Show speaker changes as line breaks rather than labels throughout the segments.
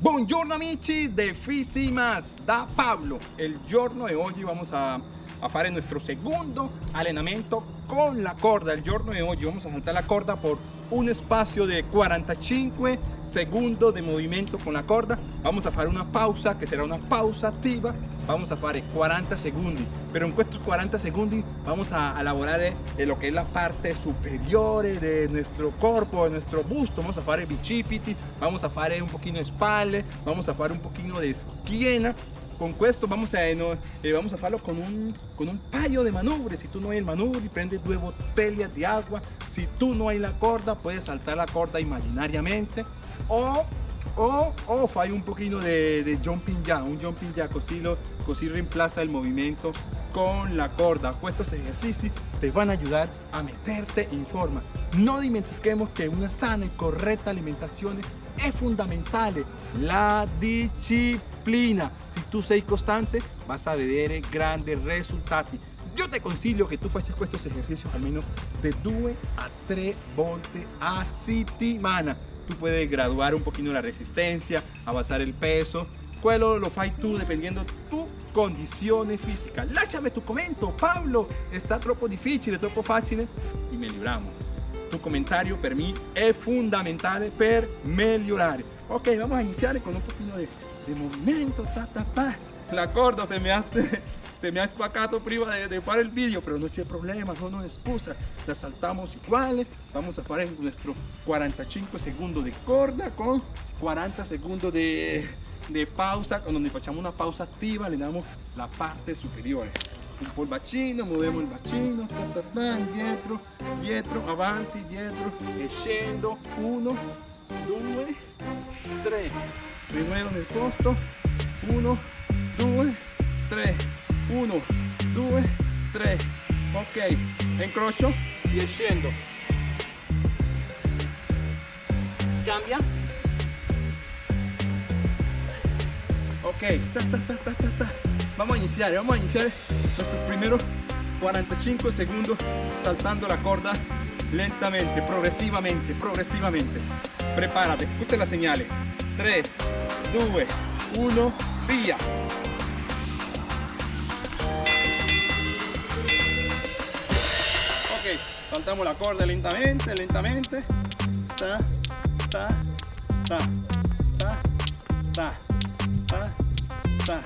Buongiorno amici de Fisimas da Pablo. El giorno de hoy vamos a, a fare nuestro segundo allenamento con la corda. El giorno de hoy vamos a saltar la corda por un espacio de 45 segundos de movimiento con la corda. Vamos a fare una pausa que será una pausa activa. Vamos a fare 40 segundos. Pero en estos 40 segundos vamos a elaborar lo que es la parte superior de nuestro cuerpo, de nuestro busto. Vamos a fare bicipiti, vamos a fare un poquito de espalda, vamos a fare un poquito de esquina con esto vamos a, no, eh, vamos a con un, con un paio de manubrio. Si tú no hay el manubrio, prende dos botellas de agua. Si tú no hay la corda, puedes saltar la corda imaginariamente. O, o, o fai un poquito de, de jumping jack, un jumping jack, así, lo, reemplaza el movimiento con la corda. Estos ejercicios te van a ayudar a meterte en forma. No dimentiquemos que una sana y correcta alimentación es fundamental. La disciplina. Si tú sei constante, vas a ver grandes resultados. Yo te consiglio que tú faccias estos ejercicios al menos de 2 a 3 volte a settimana. Tú puedes graduar un poquito la resistencia, avanzar el peso. Quello lo fai tú dependiendo tu condición física. Lasciami tu comentario, Pablo, está troppo difficile, troppo facile y mejoramos tu comentario para mí es fundamental para mejorar. Ok, vamos a iniciar con un poquito de, movimiento. Ta, ta, ta. La corda se me ha, se me ha espacado prima de, de el vídeo, pero no hay problema, no nos excusa. La saltamos iguales. Vamos a hacer nuestro 45 segundos de corda con 40 segundos de, de pausa, donde facciamo una pausa activa, le damos la parte superior un po' il bacino, muoviamo il bacino, ta, ta, ta, dietro, dietro, avanti, dietro e uno, due, tre, rimuovo nel posto, uno, due, tre, uno, due, tre, ok, incrocio e scendo, cambia, ok, ta, ta, ta, ta, ta, ta. vamos a iniciar, vamos a iniciar primeros 45 segundos saltando la corda lentamente, progresivamente, progresivamente. Prepárate, escucha las señales. 3, 2, 1, vía. Ok, saltamos la corda lentamente, lentamente. Ta, ta, ta, ta, ta, ta, ta.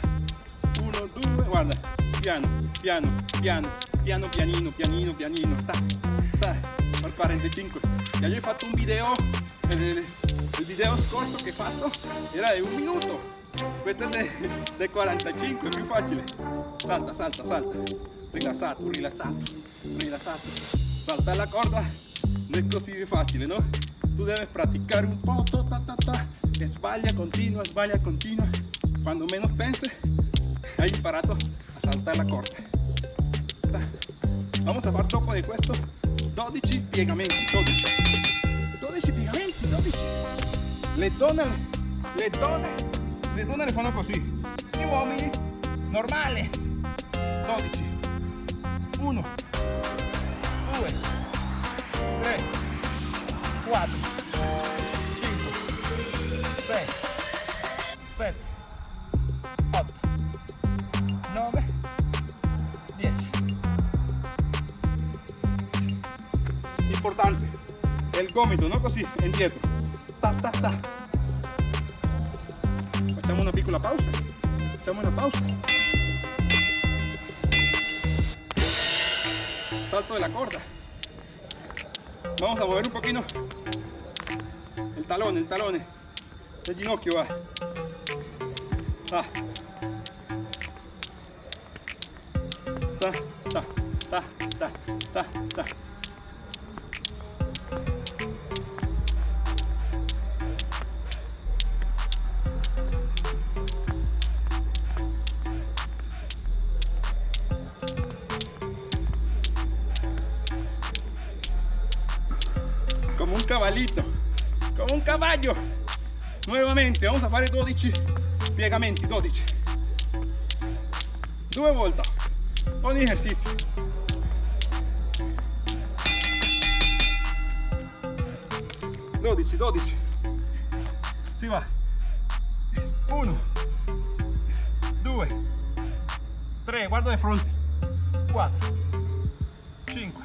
Uno, due, guarda piano, piano, piano, piano, pianino, pianino, pianino, ta, ta, al 45. Ya yo he fatto un video, el, video corto que he fatto era de un minuto, questo es de, de 45, es più facile. Salta, salta, salta, rilassato, rilassato, rilassato. Saltar la corda no es così facile, ¿no? Tú debes practicar un poco, ta, ta, ta, sbaglia continua, sbaglia continua. Cuando menos penses, hai imparato saltar la corda vamos a fare dopo di questo 12 piegamenti 12 12 piegamenti 12 le donne le donne le donne le fanno così gli uomini normale 12 1 2 3 4 el gomito no così indietro ta ta ta. Facciamo una piccola pausa. Facciamo una pausa. Salto de la corda. Vamos a mover un poquito. El talón el talón. El ginocchio va. Ta ta ta ta ta ta caballito como un caballo. Nuevamente vamos a fare 12 piegamenti 12 due volte ogni ejercicio 12 12 si va. 1 2 3 guardo de fronte. 4 5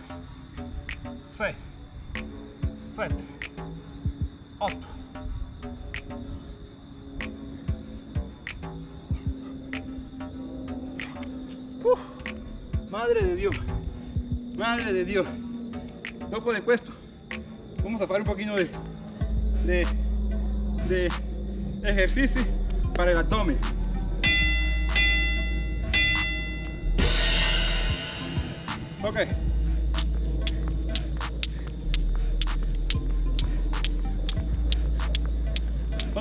6 7 8 madre de Dios. Madre de Dios. Dopo de esto vamos a hacer un poquito de, de, de ejercicio para el abdomen. Ok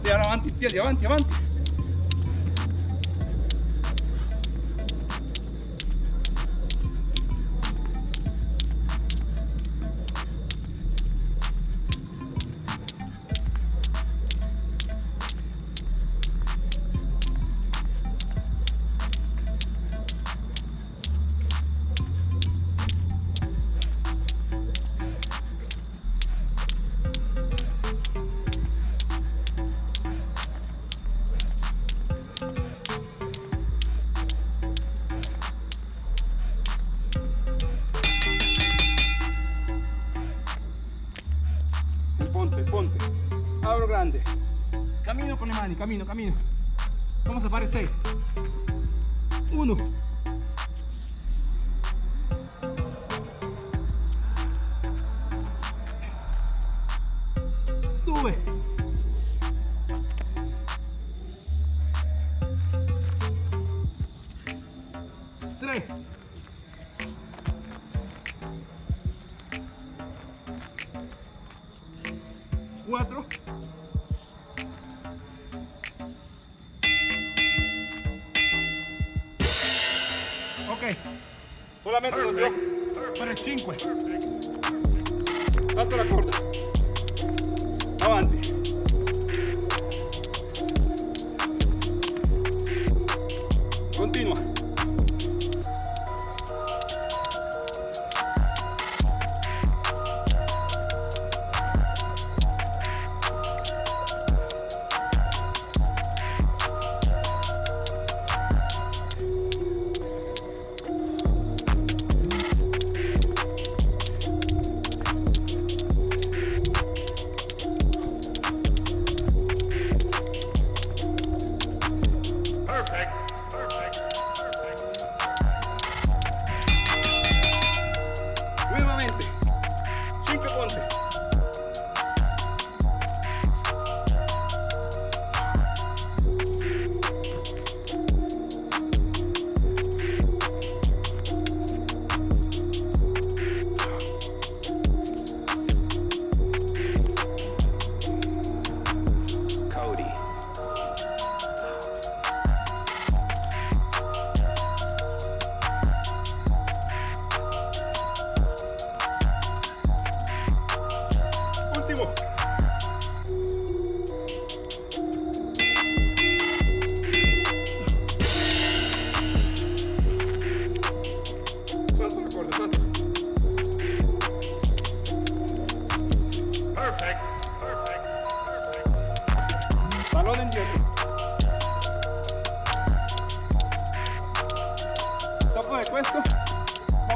Ahora avanti, piedi avanti, avanti. Abro grande. Camino con le mani, camino, camino. Vamos a fare 6. 1. Ok. Solamente lo dio para el 5 salto la corda. Avanti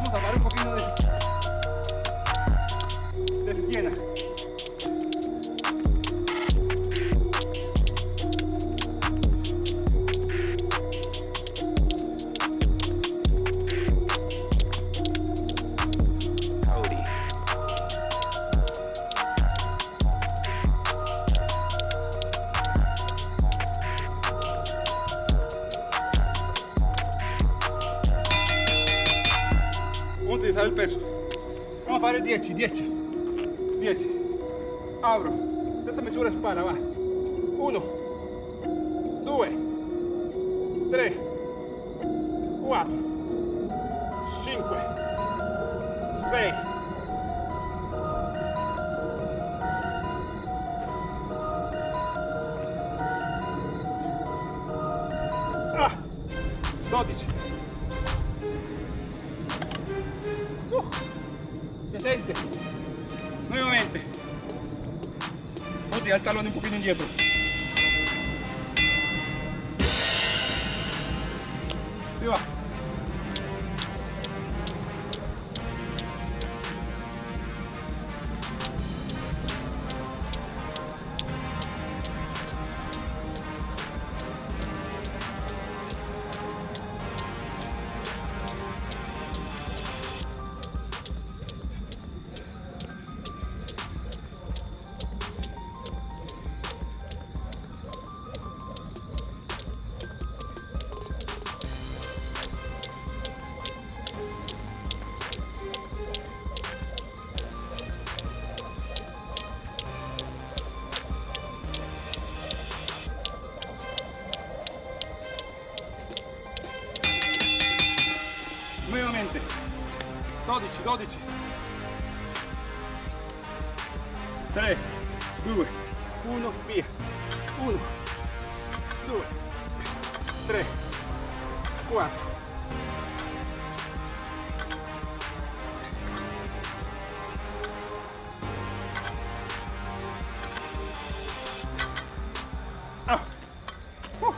vamos a dar un poquito de, de schiena.
Cody.
Abro. Stessa misura spalla, va. 1, 2, 3, 4, 5, 6. dejar talón un poquito en hierro. Sí va. 12, 12. 3, 2, 1, via. 1, 2, 3, 4. Ah. Uh.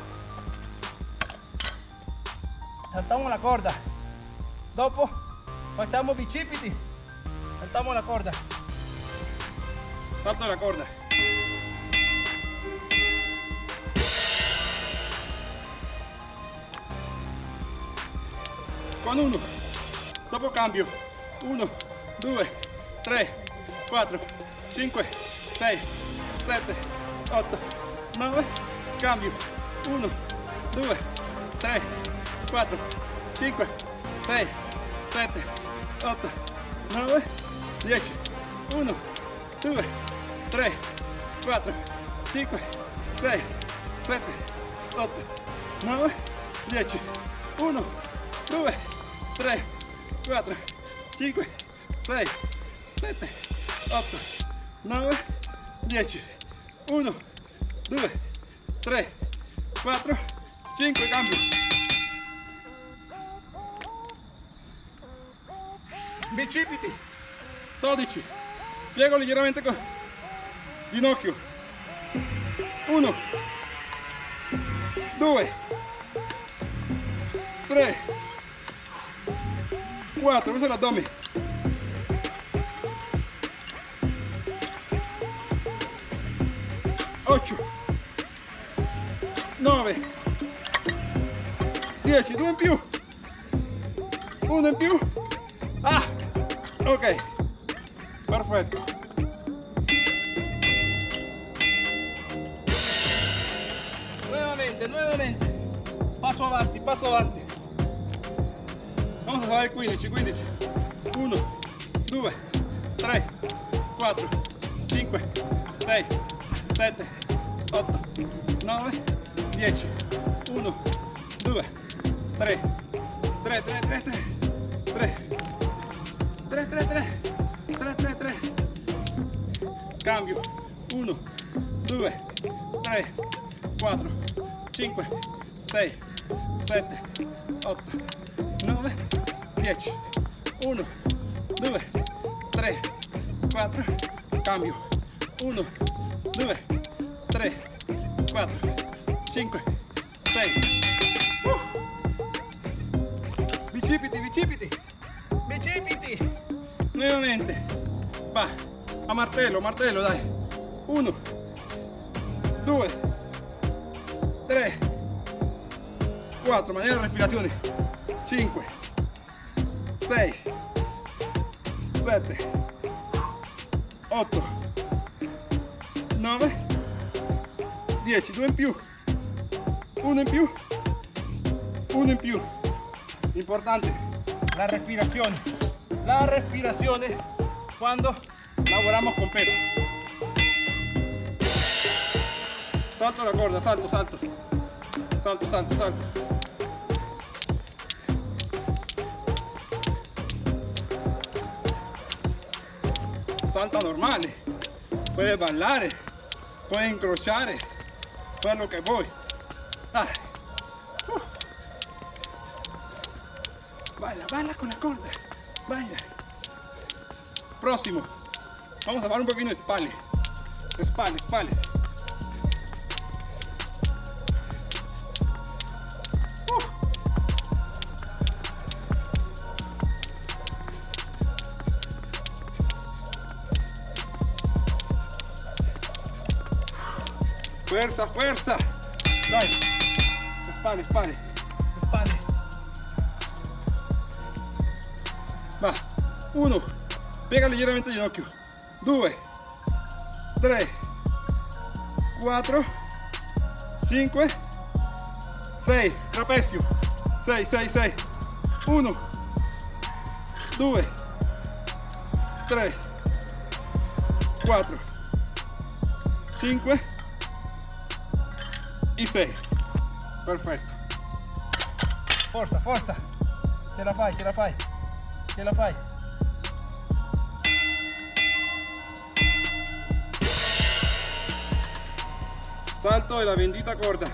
Saltamos la corda. Dopo facciamo bicipiti. Saltamos la corda. Salto la corda. Con uno. Dopo cambio. 1, 2, 3, 4, 5, 6, 7, 8, 9. Cambio. 1, 2, 3, 4, 5, 6, 7, 8, 9, 10, 1, 2, 3, 4, 5, 6, 7, 8, 9, 10, 1, 2, 3, 4, 5, 6, 7, 8, 9, 10, 1, 2, 3, 4, 5, cambio. Bicipiti 12 piego leggermente con ginocchio. 1 2 3 4 usa l'addome. 8 9 10 due in più. Uno in più ok. Perfetto. Nuevamente nuevamente passo avanti passo avanti. Vamos a fare 15 15 1 2 3 4 5 6 7 8 9 10 1 2 3 3 3 3 3 3 3 3 3 3 3 3 cambio. 1 2 3 4 5 6 7 8 9 10 1 2 3 4 cambio. 1 2 3 4 5 6 uh. bicipiti bicipiti bicipiti nuevamente. Va. A martello martello dai 1 2 3 4 manera respirazione 5 6 7 8 9 10 2 in più 1 in più 1 in più importante. La respirazione la respirazione quando lavoramos con peso. Salto la corda salto salto. Salto salto salto. Salta normale puedes bailar puedes incrociar fue lo que voy. Ay. Uh. baila baila con la corda Espalda. Próximo. Vamos a bajar un poquito de espalda. Espalda, espalda. fuerza, fuerza. Dale. Espalda, espalda. Va. Uno. Piega leggermente il ginocchio. Due. Tre. Quattro. Cinque. Sei. Trapezio. Sei, sei, sei. Uno. Due. Tre. Quattro. Cinque. E sei. Perfetto. Forza, forza. Ce la fai, ce la fai. Ce la fai. Salto de la bendita corda.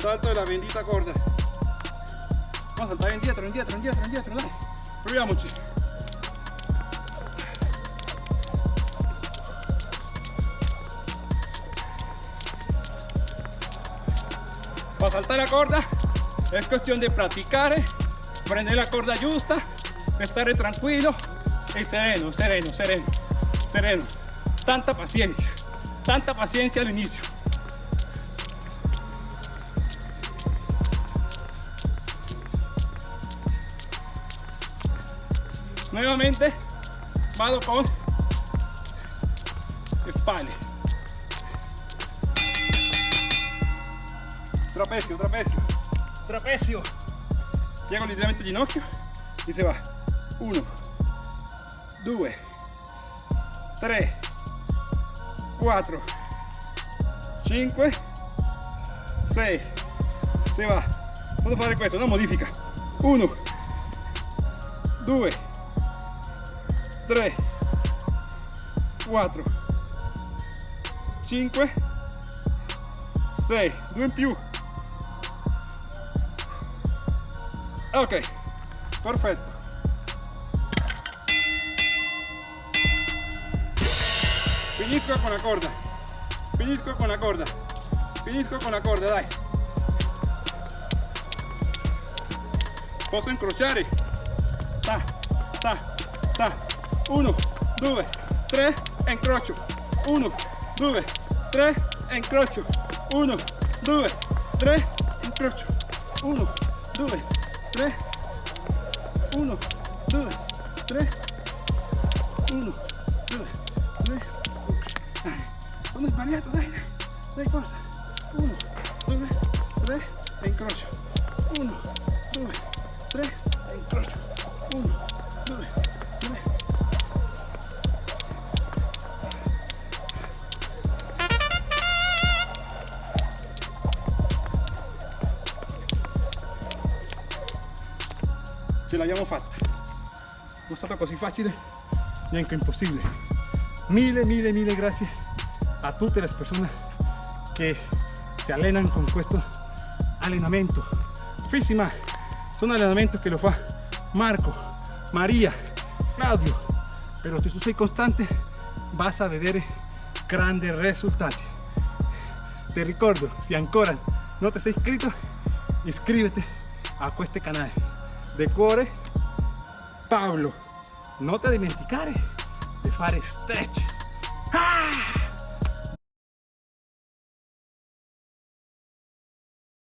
Salto de la bendita corda. Vamos a saltar indietro, indietro, indietro, indietro, dai. Proviamoci. Para saltar la corda es cuestión de practicar, prender la corda justa, estar tranquilo y sereno, sereno, sereno, sereno. Tanta paciencia, tanta paciencia al inicio. Nuevamente, vado con espalda. Trapecio, trapecio, trapecio. Piego leggermente il ginocchio e si va. 1, 2, 3, 4, 5, 6. Si va. Vamos a fare questo, no modifica. 1, 2, 3, 4, 5, 6, 2 in più. Ok, perfetto. Finisco con la corda. Finisco con la corda. Finisco con la corda, dai. Posso incrociare. Ta, ta, ta. 1, 2, 3 e incrocio. 1, 2, 3 e incrocio. 1, 2, 3 incrocio. 1, 2, 3 1 2 sono sbagliato dai dai, forza 1 2 3 e incrocio 1 2 3 e incrocio 1 2 3 ce l'abbiamo fatta non è così facile neanche impossibile mille mille mille grazie tutte le persone che si allenano con questo allenamento Físima son allenamento che lo fa Marco Maria Claudio. Pero se tu sei costante vas a vedere grandi risultati ti ricordo se ancora non ti sei iscritto iscriviti a questo canale de cuore Pablo. Non ti dimenticare di fare stretch. Ah!